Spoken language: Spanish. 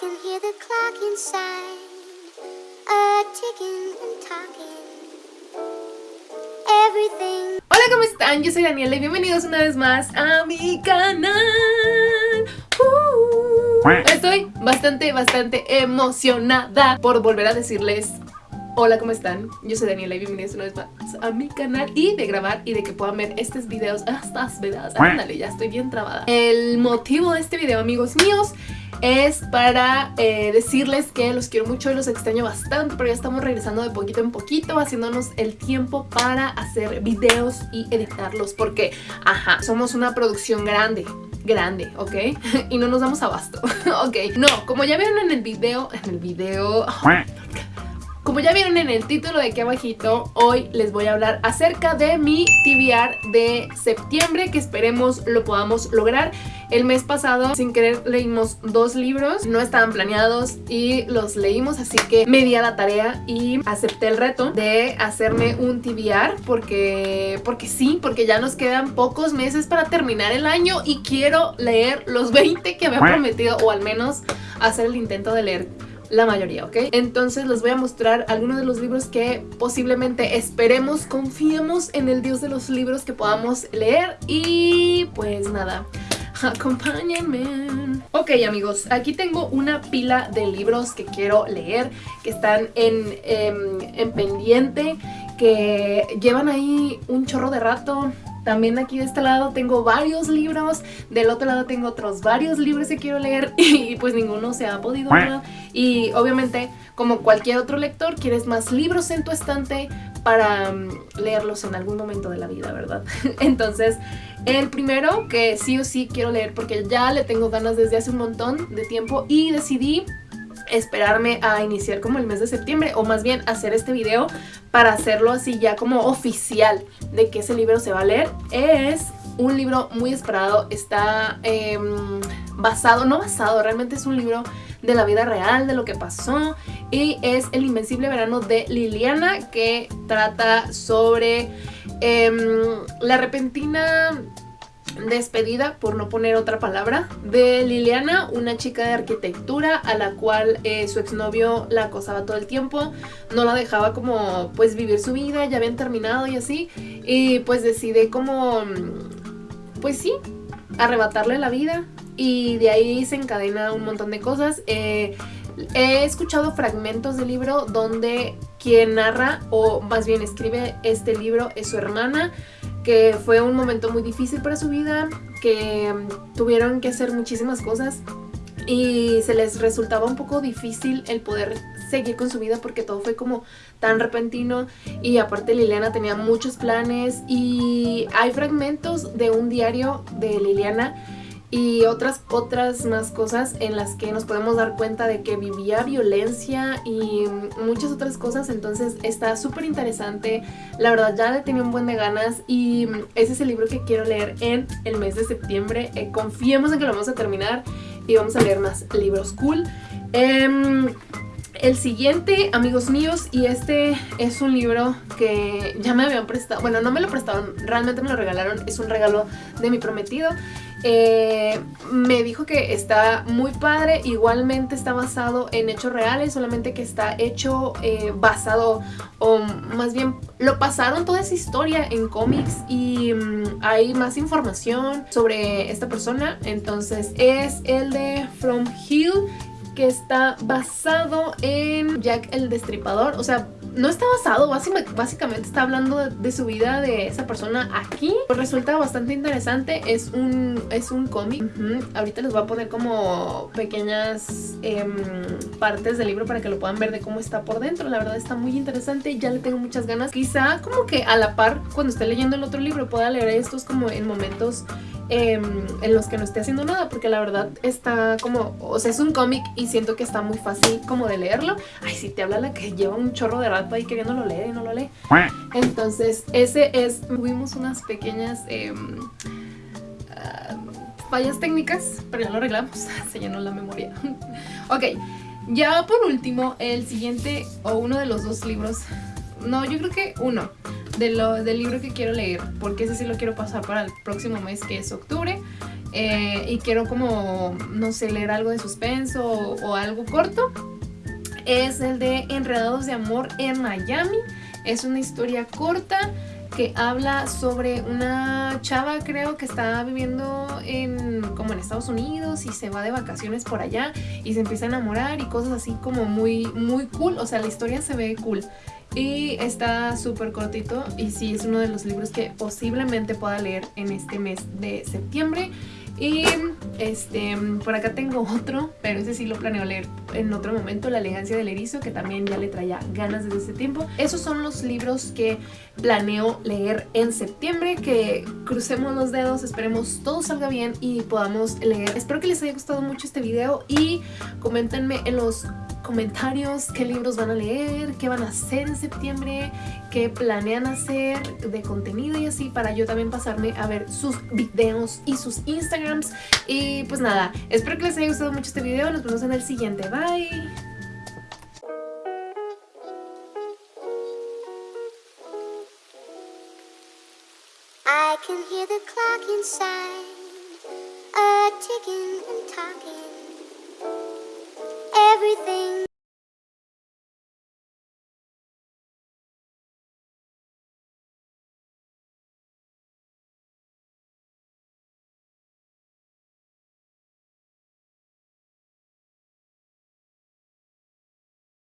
can hear the clock inside, a ticking and talking. Everything. Hola, ¿cómo están? Yo soy Daniela y bienvenidos una vez más a mi canal. Uh, estoy bastante, bastante emocionada por volver a decirles Hola, ¿cómo están? Yo soy Daniela y bienvenidos una vez más a mi canal y de grabar y de que puedan ver estos videos, estas videos, ándale, ya estoy bien trabada. El motivo de este video, amigos míos, es para eh, decirles que los quiero mucho y los extraño bastante, pero ya estamos regresando de poquito en poquito, haciéndonos el tiempo para hacer videos y editarlos, porque, ajá, somos una producción grande, grande, ¿ok? y no nos damos abasto, ¿ok? No, como ya vieron en el video, en el video... Como ya vieron en el título de aquí abajito, hoy les voy a hablar acerca de mi TBR de septiembre, que esperemos lo podamos lograr. El mes pasado, sin querer, leímos dos libros, no estaban planeados y los leímos, así que me di a la tarea y acepté el reto de hacerme un TBR, porque, porque sí, porque ya nos quedan pocos meses para terminar el año y quiero leer los 20 que me había prometido, o al menos hacer el intento de leer la mayoría, ¿ok? Entonces les voy a mostrar algunos de los libros que posiblemente esperemos, confiemos en el dios de los libros que podamos leer y pues nada, acompáñenme. Ok amigos, aquí tengo una pila de libros que quiero leer, que están en, em, en pendiente, que llevan ahí un chorro de rato, también aquí de este lado tengo varios libros, del otro lado tengo otros varios libros que quiero leer y pues ninguno se ha podido Y obviamente, como cualquier otro lector, quieres más libros en tu estante para mm, leerlos en algún momento de la vida, ¿verdad? Entonces, el primero que sí o sí quiero leer porque ya le tengo ganas desde hace un montón de tiempo y decidí esperarme a iniciar como el mes de septiembre o más bien hacer este video para hacerlo así ya como oficial de que ese libro se va a leer. Es un libro muy esperado, está em, basado, no basado, realmente es un libro de la vida real, de lo que pasó y es El Invencible Verano de Liliana que trata sobre em, la repentina despedida, por no poner otra palabra, de Liliana, una chica de arquitectura a la cual eh, su exnovio la acosaba todo el tiempo, no la dejaba como pues vivir su vida, ya habían terminado y así, y pues decide como, pues sí, arrebatarle la vida y de ahí se encadena un montón de cosas. Eh, he escuchado fragmentos del libro donde quien narra o más bien escribe este libro es su hermana, que fue un momento muy difícil para su vida, que mm, tuvieron que hacer muchísimas cosas y se les resultaba un poco difícil el poder seguir con su vida porque todo fue como tan repentino y aparte Liliana tenía muchos planes y hay fragmentos de un diario de Liliana y otras, otras más cosas en las que nos podemos dar cuenta de que vivía violencia y muchas otras cosas, entonces está súper interesante, la verdad ya le tenía un buen de ganas y ese es el libro que quiero leer en el mes de septiembre, eh, confiemos en que lo vamos a terminar y vamos a leer más libros cool. Em, el siguiente, amigos míos, y este es un libro que ya me habían prestado, bueno, no me lo prestaron, realmente me lo regalaron, es un regalo de mi prometido eh, me dijo que está muy padre, igualmente está basado en hechos reales, solamente que está hecho eh, basado, o más bien lo pasaron toda esa historia en cómics y mm, hay más información sobre esta persona, entonces es el de From Hill que está basado en Jack el Destripador, o sea, no está basado, básicamente está hablando de, su vida de esa persona aquí. Pues resulta bastante interesante, es un, es un cómic. Ahorita les voy a poner como pequeñas em, partes del libro para que lo puedan ver de cómo está por dentro. La verdad está muy interesante, ya le tengo muchas ganas. Quizá como que a la par, cuando esté leyendo el otro libro, pueda leer estos como en momentos Em, en los que no esté haciendo nada porque la verdad está como, o sea es un cómic y siento que está muy fácil como de leerlo. Ay si te habla la que lleva un chorro de rato ahí queriendo leer y no lo lee. Entonces ese es, tuvimos unas pequeñas em, ah, fallas técnicas pero ya lo arreglamos, se llenó la memoria. Ok, ya por último el siguiente o uno de los dos libros no yo creo que uno de lo, del libro que quiero leer, porque ese sí lo quiero pasar para el próximo mes que es octubre. eh, y quiero como, no sé, leer algo de suspenso o, o algo corto, es el de Enredados de Amor en Miami. Es una historia corta que habla sobre una chava creo que está viviendo en como en Estados Unidos y se va de vacaciones por allá y se empieza a enamorar y cosas así como muy muy cool, o sea, la historia se ve cool. Y está súper cortito y sí, es uno de los libros que posiblemente pueda leer en este mes de septiembre. Y este, por acá tengo otro, pero ese sí lo planeo leer en otro momento, La elegancia del erizo, que también ya le traía ganas desde ese tiempo. Esos son los libros que planeo leer en septiembre, que crucemos los dedos, esperemos todo salga bien y podamos leer. Espero que les haya gustado mucho este video y coméntenme en los comentarios qué libros van a leer, qué van a hacer en septiembre, qué planean hacer de contenido y así para yo también pasarme a ver sus videos y sus Instagrams. Y pues nada, espero que les haya gustado mucho este video, nos vemos en el siguiente, bye. The clock inside, a ticking and talking. everything.